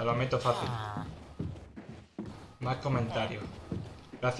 Te lo meto fácil. Ah. Más comentarios. Gracias.